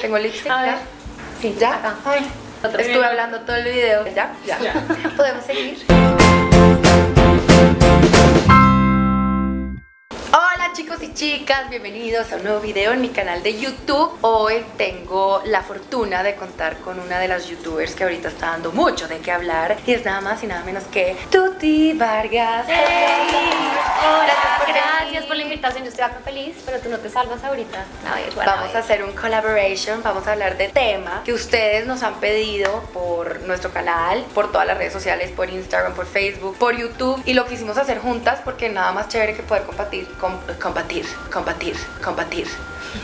Tengo lipstick. ¿ya? Sí, ¿Ya? acá. Ay, estuve hablando todo el video. ¿Ya? Ya. Ya. Podemos seguir. Hola chicos y chicas, bienvenidos a un nuevo video en mi canal de YouTube Hoy tengo la fortuna de contar con una de las youtubers que ahorita está dando mucho de qué hablar Y es nada más y nada menos que Tuti Vargas Hola, por gracias por la invitación. Yo estoy acá feliz, pero tú no te salvas ahorita. A ver, bueno, Vamos a hacer un collaboration, vamos a hablar de tema que ustedes nos han pedido por nuestro canal, por todas las redes sociales, por Instagram, por Facebook, por YouTube y lo quisimos hacer juntas porque nada más chévere que poder compartir, com- compartir, compartir, compartir.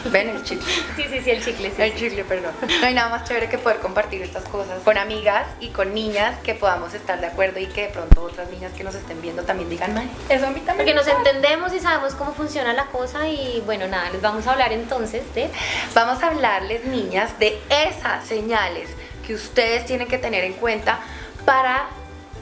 ¿Ven el chicle? Sí, sí, sí, el chicle. sí, El sí. chicle, perdón. No hay nada más chévere que poder compartir estas cosas con amigas y con niñas que podamos estar de acuerdo y que de pronto otras niñas que nos estén viendo también digan, "Mae, eso a mí también". Porque nos pasa". entendemos y sabemos cómo funciona la cosa y bueno, nada, les vamos a hablar entonces de... Vamos a hablarles, niñas, de esas señales que ustedes tienen que tener en cuenta para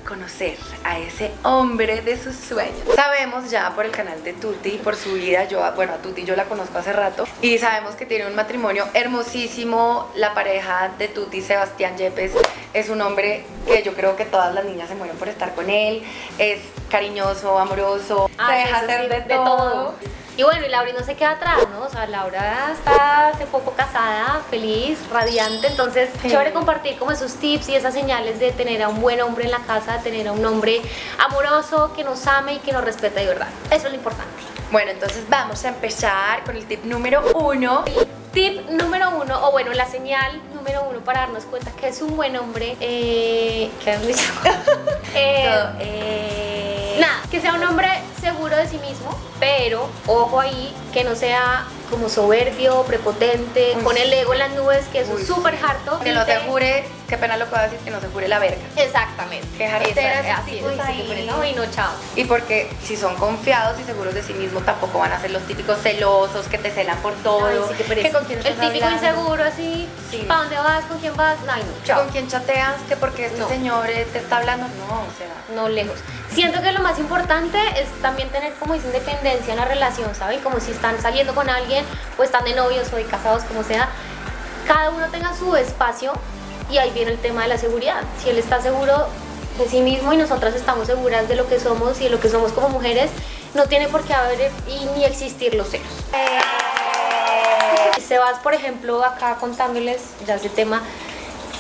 conocer a ese hombre de sus sueños. Sabemos ya por el canal de Tuti, por su vida, yo, bueno, a Tuti yo la conozco hace rato, y sabemos que tiene un matrimonio hermosísimo, la pareja de Tuti, Sebastián Yepes, es un hombre que yo creo que todas las niñas se mueren por estar con él, es cariñoso, amoroso, Ah, se deja hacer sí, de, todo. Y bueno, y Laura no se queda atrás, ¿no? O sea, Laura está hace poco casada, feliz, radiante, entonces Sí. chévere compartir como esos tips y esas señales de tener a un buen hombre en la casa, tener a un hombre amoroso, que nos ame y que nos respeta de verdad. Eso es lo importante. Bueno, entonces vamos a empezar con el tip número uno. Tip número uno, o bueno, la señal número uno para darnos cuenta que es un buen hombre, eh, ¿qué has dicho? Eh, eh, Nada, que sea un hombre seguro de sí mismo, pero ojo ahí, que no sea como soberbio, prepotente, Uy, con el ego en las nubes, que eso es súper harto. Que no te jure, qué pena lo que voy a decir, que no se jure la verga. Exactamente. Qué jartera así es, ahí. no, y no, chao. Y porque si son confiados y seguros de sí mismos, tampoco van a ser los típicos celosos que te celan por todo. Ay, sí, qué pereza. que con quién el típico hablando, inseguro así, Sí. ¿para dónde vas? ¿Con quién vas? Ay, no, que chao. con quién chateas, que porque este No. señor eh, te está hablando. No, o sea. no lejos. Siento que lo más importante es también tener como esa independencia en la relación, ¿saben? Como si están saliendo con alguien o están de novios o de casados, como sea, cada uno tenga su espacio y ahí viene el tema de la seguridad. Si él está seguro de sí mismo y nosotras estamos seguras de lo que somos y de lo que somos como mujeres, no tiene por qué haber y ni existir los celos. Sebas, por ejemplo, acá contándoles ya ese tema,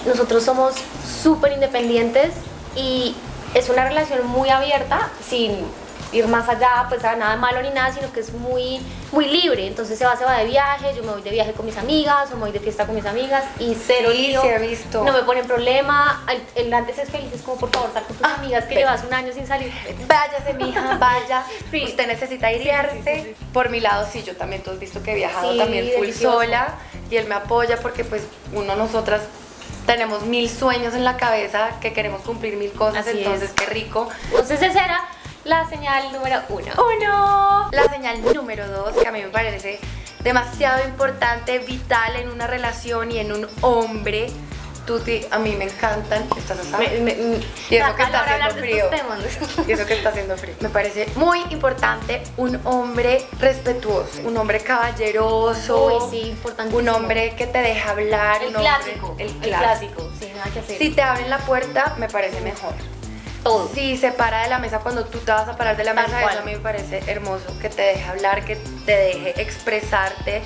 nosotros somos súper independientes y es una relación muy abierta, sin ir más allá, pues a nada malo ni nada, sino que es muy, muy libre. Entonces Sebas se va de viaje, yo me voy de viaje con mis amigas o me voy de fiesta con mis amigas y cero Sí, lío. sí he visto. No me ponen problema. El, el antes es feliz, es como por favor, sal con tus Ah, amigas que llevas un año sin salir. Váyase, mija, vaya. Sí. Usted necesita irse. sí, Por mi lado, sí, yo también, tú has visto que he viajado también full delicioso. sola y él me apoya porque, pues, uno, nosotras tenemos mil sueños en la cabeza que queremos cumplir mil cosas, Así entonces, es. qué rico. Entonces esa era la señal número uno. Uno. La señal número dos, que a mí me parece demasiado importante, vital en una relación y en un hombre. Tuti, a mí me encantan. Me- me- me- Y eso que está haciendo frío. Y eso que está haciendo frío. Me parece muy importante un hombre respetuoso, un hombre caballeroso, Uy, sí, importantísimo. un hombre que te deja hablar. El hombre- clásico. el El clásico. clásico. Sí, nada que hacer. Si te abren la puerta, me parece mejor. Todo. Si se para de la mesa cuando tú te vas a parar de la Tal mesa, cual. eso a mí me parece hermoso, que te deje hablar, que te deje expresarte,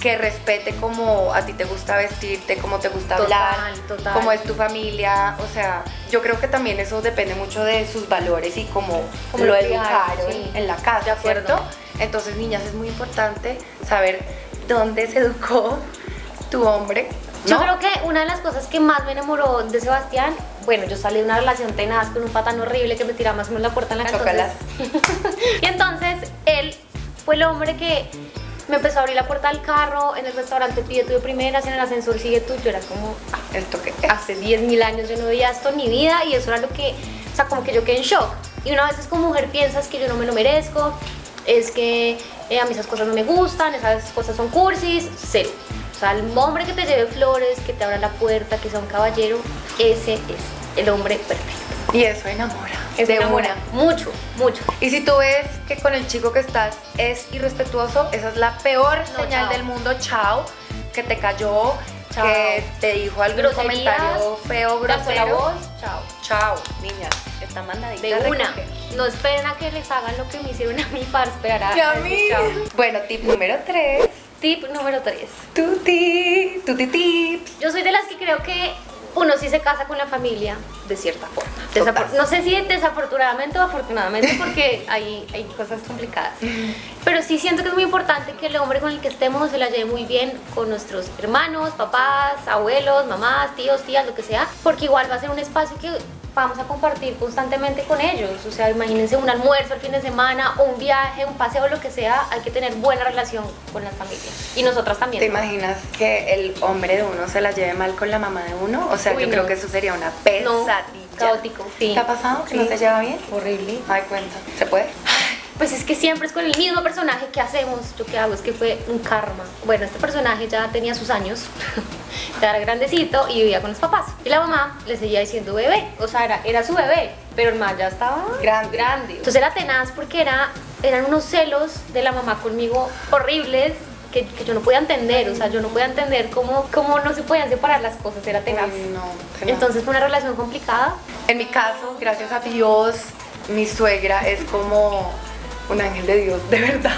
que respete cómo a ti te gusta vestirte, cómo te gusta Total, hablar, total. cómo es tu familia, o sea, yo creo que también eso depende mucho de sus valores y cómo, Cómo lo educaron sí. en la casa, De acuerdo. ¿cierto? Entonces, niñas, es muy importante saber dónde se educó tu hombre. Yo creo que una de las cosas que más me enamoró de Sebastián, bueno, yo salí de una relación tenaz con un patán horrible que me tiraba más o menos la puerta en la cara. Y entonces él fue el hombre que me empezó a abrir la puerta del carro, en el restaurante pide de primeras, en el ascensor sigue tú. Yo era como, ah, Esto que hace 10.000 años yo no veía esto en mi vida y eso era lo que, o sea, como que yo quedé en shock. Y una vez como mujer piensas que yo no me lo merezco, es que eh, a mí esas cosas no me gustan, esas cosas son cursis, cero. Sea, el hombre que te lleve flores, que te abra la puerta, que sea un caballero, ese es el hombre perfecto. Y eso enamora. De enamora. una. Mucho, mucho. Y si tú ves que con el chico que estás es irrespetuoso, esa es la peor No, señal chao. del mundo, chao. que te cayó, Chao. que te dijo algún Groserías, comentario feo, alzó la grosero. voz, chao. Chao, niñas. Está mandadita De una. recoger. No esperen a que les hagan lo que me hicieron a mí para esperar a, Y a mí. chao. Bueno, tip número 3. Tip número 3. Tuti, tuti tips. Yo soy de las que creo que uno sí se casa con la familia de cierta forma. No sé si desafortunadamente o afortunadamente porque hay, hay cosas complicadas. Pero sí siento que es muy importante que el hombre con el que estemos se la lleve muy bien con nuestros hermanos, papás, abuelos, mamás, tíos, tías, lo que sea, porque igual va a ser un espacio que vamos a compartir constantemente con ellos. O sea, imagínense un almuerzo el fin de semana, un viaje, un paseo, lo que sea, hay que tener buena relación con las familias. Y nosotras también. ¿Te imaginas que el hombre de uno se la lleve mal con la mamá de uno? O sea, Uy, yo no. creo que eso sería una No, pesadilla. caótico. Sí. ¿Te ha pasado que Sí. no se lleva bien? Horrible. Ay, cuenta. ¿Se puede? Pues es que siempre es con el mismo personaje que hacemos. Yo qué hago es que fue un karma. Bueno, este personaje ya tenía sus años, ya era grandecito y vivía con los papás. Y la mamá le seguía diciendo bebé, o sea, era, era su bebé, pero el man ya estaba Grande. grande. Entonces era tenaz porque era, eran unos celos de la mamá conmigo horribles. Que, que yo no podía entender, o sea, yo no podía entender cómo, cómo no se podían separar las cosas, era tenaz. Uy, no. tenaz. Entonces fue una relación complicada. En mi caso, gracias a Dios, mi suegra es como un ángel de Dios, de verdad.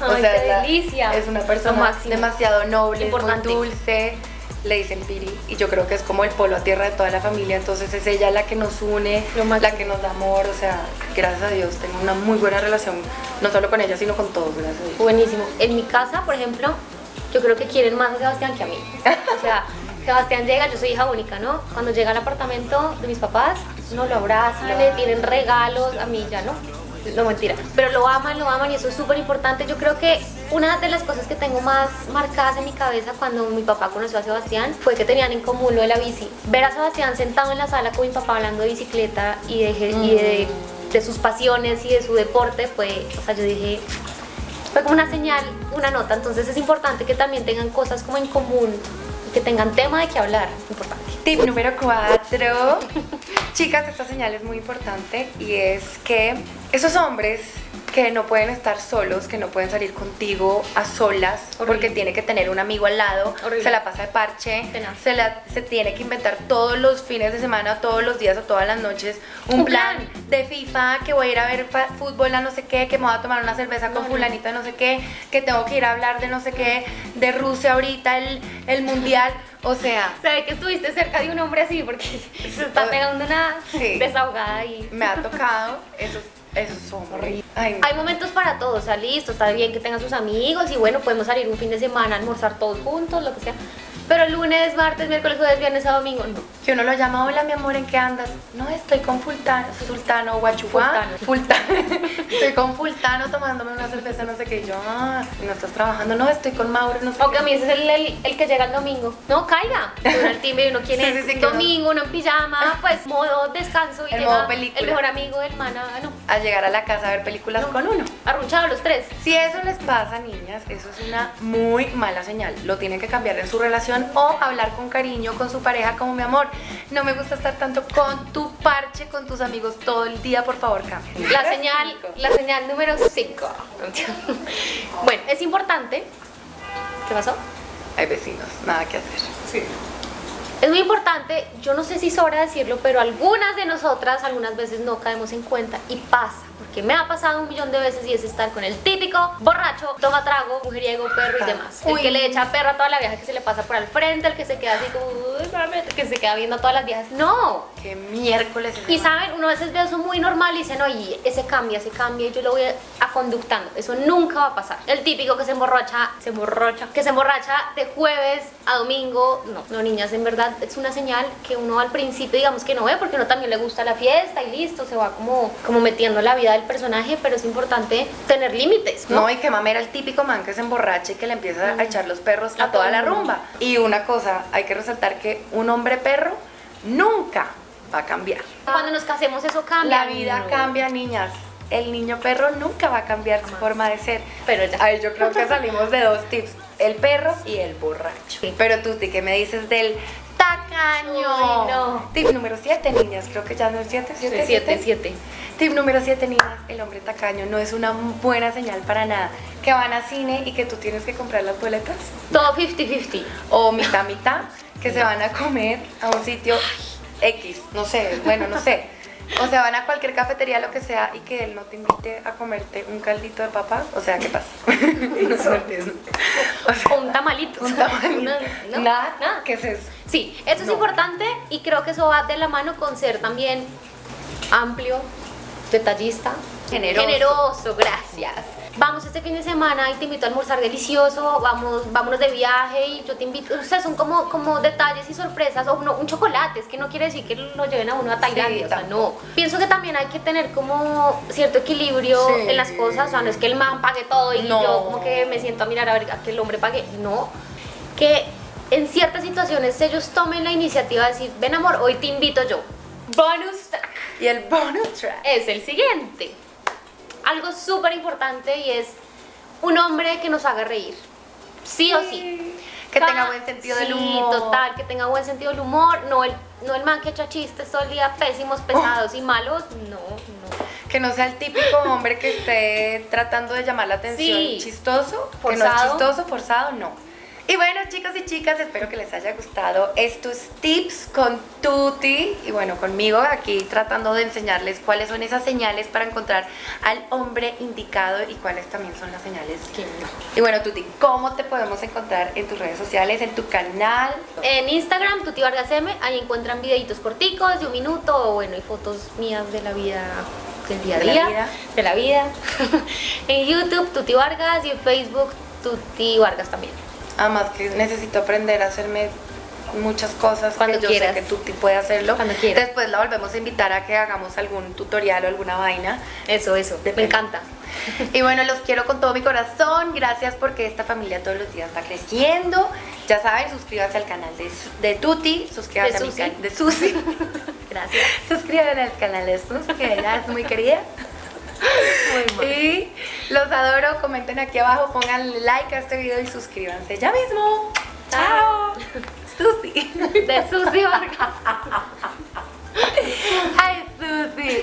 Ay, qué es la- delicia. Es una persona demasiado noble, Importante. muy dulce. Le dicen Piri y yo creo que es como el polo a tierra de toda la familia, entonces es ella la que nos une, la que nos da amor, o sea, gracias a Dios tengo una muy buena relación, no solo con ella, sino con todos, gracias a Dios. Buenísimo. En mi casa, por ejemplo, yo creo que quieren más a Sebastián que a mí. O sea, Sebastián llega, yo soy hija única, ¿no? Cuando llega al apartamento de mis papás, no lo abrazan, le tienen regalos, a mí ya no. No mentira. Pero lo aman, lo aman y eso es súper importante. Yo creo que una de las cosas que tengo más marcadas en mi cabeza cuando mi papá conoció a Sebastián fue que tenían en común lo de la bici. Ver a Sebastián sentado en la sala con mi papá hablando de bicicleta y de, y de, de sus pasiones y de su deporte fue, o sea, yo dije, fue como una señal, una nota. Entonces es importante que también tengan cosas como en común, que tengan tema de qué hablar. Importante. Tip número 4. Chicas, esta señal es muy importante y es que esos hombres que no pueden estar solos, que no pueden salir contigo a solas, Horrible. porque tiene que tener un amigo al lado, Horrible. se la pasa de parche, Tenaz. se, la, se tiene que inventar todos los fines de semana, todos los días o todas las noches un, Un plan, plan. de FIFA, que voy a ir a ver fútbol a no sé qué, que me voy a tomar una cerveza con no. fulanita no sé qué, que tengo que ir a hablar de no sé qué, de Rusia ahorita, el, el mundial, o sea... Sabe que estuviste cerca de un hombre así porque se está pegando una Sí. desahogada y... me ha tocado hombres. Ay, no. Hay momentos para todos, o sea, listo, está bien que tengan sus amigos y bueno, podemos salir un fin de semana, almorzar todos juntos, lo que sea. Pero lunes, martes, miércoles, jueves, viernes, sábado, domingo, no. Que uno lo llama, hola mi amor, ¿en qué andas? No, estoy con Fultano, Sultano, Guachuá. Fultano. estoy con Fultano tomándome una cerveza, no sé qué. Y yo, ah, ¿no estás trabajando? No, estoy con Mauro, no sé O que a mí ese es el, el- el que llega el domingo. No, caiga. Uno al timbre y uno quiere Sí, sí, sí, que domingo, uno en pijama, pues modo descanso y El llega modo película. el mejor amigo del man, ah, no. A llegar a la casa a ver películas No. con uno. Arrunchados los tres. Si eso les pasa, niñas, eso es una muy mala señal. Lo tienen que cambiar en su relación o hablar con cariño con su pareja como mi amor. No me gusta estar tanto con tu parche, con tus amigos todo el día, por favor, cambia. La señal, la señal número 5. Bueno, es importante. ¿Qué pasó? Hay vecinos, nada que hacer. Es muy importante, yo no sé si sobra decirlo, pero algunas de nosotras algunas veces no caemos en cuenta y pasa, porque me ha pasado un millón de veces y es estar con el típico borracho, toma trago, mujeriego, perro y demás. El que le echa perro a toda la vieja que se le pasa por al frente, el que se queda así como, "Uy, mami", que se queda viendo a todas las viejas. No, Qué miércoles es y saben, uno a veces ve eso muy normal y dice, no, y ese cambia, ese cambia y yo lo voy a conductando. Eso nunca va a pasar. El típico que se emborracha, se emborracha, que se emborracha de jueves a domingo. No, no, niñas, en verdad es una señal que uno al principio digamos que no ve porque uno también le gusta la fiesta y listo, se va como, como metiendo en la vida del personaje, pero es importante tener límites, ¿no? No, y que mamera el típico man que se emborracha y que le empieza a echar los perros a, A toda la rumba. Y una cosa, hay que resaltar que un hombre perro nunca va a cambiar. Cuando nos casemos eso cambia. La vida No. cambia, niñas. El niño perro nunca va a cambiar su forma de ser. Pero ya. Ahí yo creo que salimos de dos tips, el perro y el borracho. Sí. Pero tú, ¿qué me dices del tacaño. Uy, no. Tip número 7, niñas. Creo que ya no es 7, 7, 7, 7. Tip número 7, niñas. El hombre tacaño no es una buena señal para nada. Que van a cine y que tú tienes que comprar las boletas. Todo 50-50. O mitad, mitad. Que se van a comer a un sitio X. No sé, bueno, no sé. O sea, van a cualquier cafetería, lo que sea, y que él no te invite a comerte un caldito de papa. O sea, ¿qué pasa? no se. O sea, Un tamalito. un tamalito. No, no, Nada, nada. ¿Qué es eso? Sí, eso es No. importante y creo que eso va de la mano con ser también amplio, detallista, Generoso. generoso, gracias. Vamos este fin de semana y te invito a almorzar delicioso, vamos, vámonos de viaje y yo te invito, o sea, son como, como detalles y sorpresas, o no, un chocolate, es que no quiere decir que lo lleven a uno a Tailandia, o sea, no. Pienso que también hay que tener como cierto equilibrio Sí. en las cosas, o sea, no es que el man pague todo y No. yo como que me siento a mirar a ver a que el hombre pague, no. Que en ciertas situaciones ellos tomen la iniciativa de decir, ven amor, hoy te invito yo. Bonus track Y el bonus track. es el siguiente. Algo súper importante y es un hombre que nos haga reír. Sí o sí. Que Cada- tenga buen sentido del sí, humor. total, que tenga buen sentido del humor. No el, no el man que echa chistes todo el día pésimos, pesados y malos. No, no. Que no sea el típico hombre que esté tratando de llamar la atención Sí. chistoso, que no es Forzado. chistoso, forzado, no. Y bueno, chicos y chicas, espero que les haya gustado estos tips con Tuti y bueno, conmigo aquí tratando de enseñarles cuáles son esas señales para encontrar al hombre indicado y cuáles también son las señales Que no. Y bueno, Tuti, ¿cómo te podemos encontrar en tus redes sociales, en tu canal? En Instagram, Tuti Vargas M, ahí encuentran videitos corticos de un minuto, o bueno, y fotos mías de la vida, del día a De la día, vida. de la vida. en YouTube, Tuti Vargas, y en Facebook, Tuti Vargas también. Además que necesito aprender a hacerme muchas cosas Cuando que yo quieras. sé que Tuti puede hacerlo. Cuando quieras. Después la volvemos a invitar a que hagamos algún tutorial o alguna vaina. Eso, eso, me encanta. Y bueno, los quiero con todo mi corazón. Gracias porque esta familia todos los días va creciendo. Ya saben, suscríbanse al canal de, de Tuti, suscríbanse De a mi canal de Susi. Gracias. Suscríbanse al canal de Susi, que ella es muy querida. Muy mal. Y los adoro, comenten aquí abajo, pongan like a este video y suscríbanse ya mismo. Chao. Ah. Susi. De Susi Vargas. Ay, Susi.